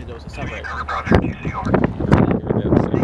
me there was a separate. Roger, over.